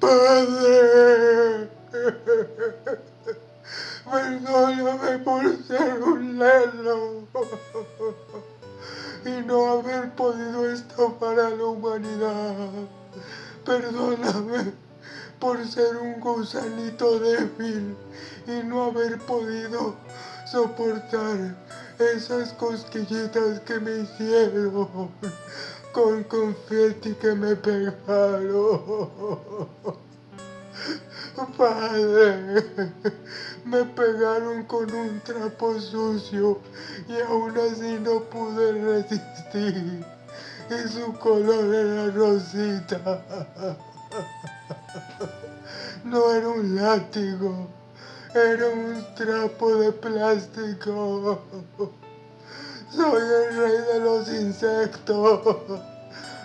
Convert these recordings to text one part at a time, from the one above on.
Padre, perdóname por ser un lelo y no haber podido estafar a la humanidad. Perdóname por ser un gusanito débil y no haber podido soportar esas cosquillitas que me hicieron con confeti que me pegaron. Padre, me pegaron con un trapo sucio y aún así no pude resistir. Y su color era rosita. No era un látigo, era un trapo de plástico. Soy el rey de los insectos.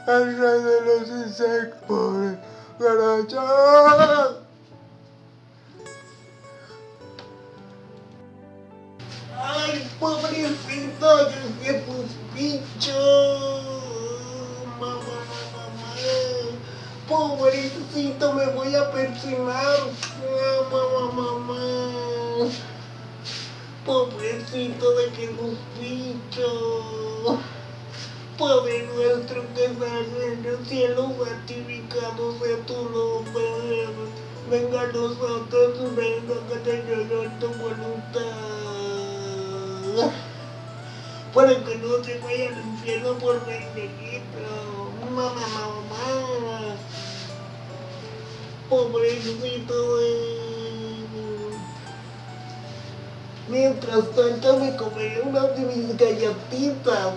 El rey de los insectos. Garacha. Ay, pobrecito, yo tus bichos. Mamá, mamá, mamá. Pobrecito, me voy a persinar. Mamá, mamá. Pobrecito de que tus bichos. Padre nuestro que estás en el cielo, santificado sea tu nombre. Venga a nosotros, venga que te llegue tu voluntad. Para que no se vaya al infierno por benedicto. Mamá, mamá. Pobrecito, eh. Mientras tanto me comeré una de mis galletitas.